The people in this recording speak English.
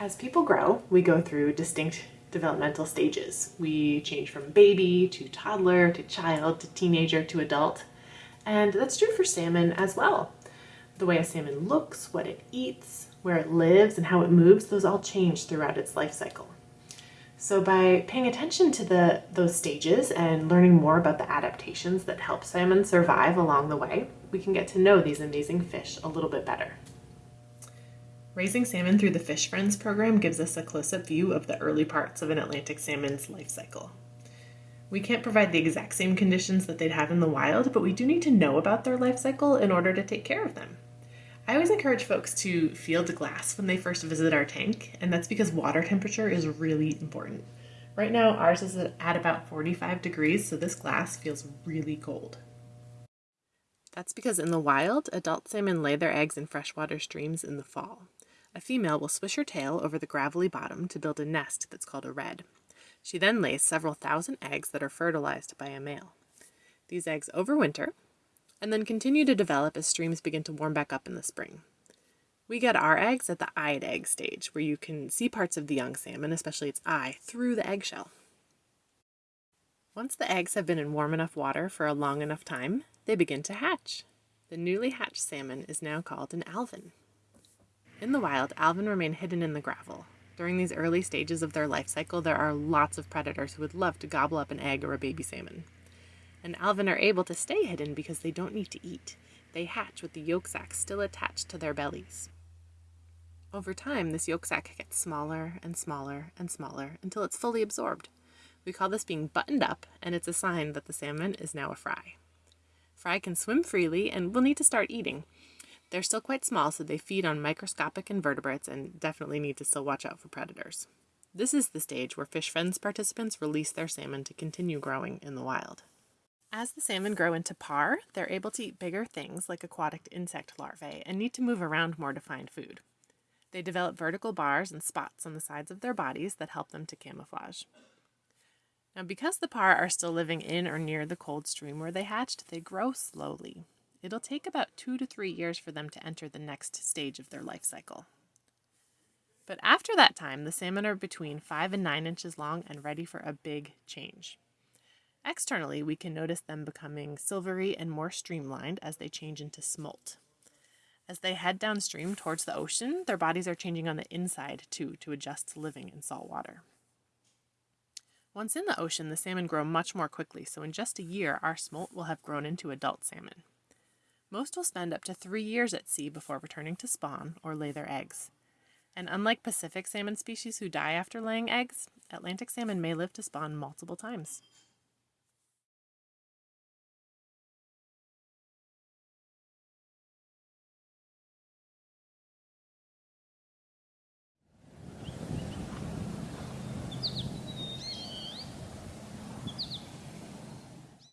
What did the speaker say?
As people grow, we go through distinct developmental stages. We change from baby to toddler to child to teenager to adult. And that's true for salmon as well. The way a salmon looks, what it eats, where it lives, and how it moves, those all change throughout its life cycle. So by paying attention to the, those stages and learning more about the adaptations that help salmon survive along the way, we can get to know these amazing fish a little bit better. Raising salmon through the Fish Friends program gives us a close-up view of the early parts of an Atlantic salmon's life cycle. We can't provide the exact same conditions that they'd have in the wild, but we do need to know about their life cycle in order to take care of them. I always encourage folks to field glass when they first visit our tank, and that's because water temperature is really important. Right now, ours is at about 45 degrees, so this glass feels really cold. That's because in the wild, adult salmon lay their eggs in freshwater streams in the fall. A female will swish her tail over the gravelly bottom to build a nest that's called a redd. She then lays several thousand eggs that are fertilized by a male. These eggs overwinter and then continue to develop as streams begin to warm back up in the spring. We get our eggs at the eyed egg stage, where you can see parts of the young salmon, especially its eye, through the eggshell. Once the eggs have been in warm enough water for a long enough time, they begin to hatch. The newly hatched salmon is now called an alevin. In the wild, alevin remain hidden in the gravel. During these early stages of their life cycle, there are lots of predators who would love to gobble up an egg or a baby salmon. And alevin are able to stay hidden because they don't need to eat. They hatch with the yolk sac still attached to their bellies. Over time, this yolk sac gets smaller and smaller and smaller until it's fully absorbed. We call this being buttoned up, and it's a sign that the salmon is now a fry. Fry can swim freely and will need to start eating. They're still quite small, so they feed on microscopic invertebrates and definitely need to still watch out for predators. This is the stage where Fish Friends participants release their salmon to continue growing in the wild. As the salmon grow into parr, they're able to eat bigger things like aquatic insect larvae and need to move around more to find food. They develop vertical bars and spots on the sides of their bodies that help them to camouflage. Now, because the parr are still living in or near the cold stream where they hatched, they grow slowly. It'll take about two to three years for them to enter the next stage of their life cycle. But after that time, the salmon are between 5 and 9 inches long and ready for a big change. Externally, we can notice them becoming silvery and more streamlined as they change into smolt. As they head downstream towards the ocean, their bodies are changing on the inside too to adjust to living in salt water. Once in the ocean, the salmon grow much more quickly, so in just a year, our smolt will have grown into adult salmon. Most will spend up to three years at sea before returning to spawn or lay their eggs. And unlike Pacific salmon species who die after laying eggs, Atlantic salmon may live to spawn multiple times.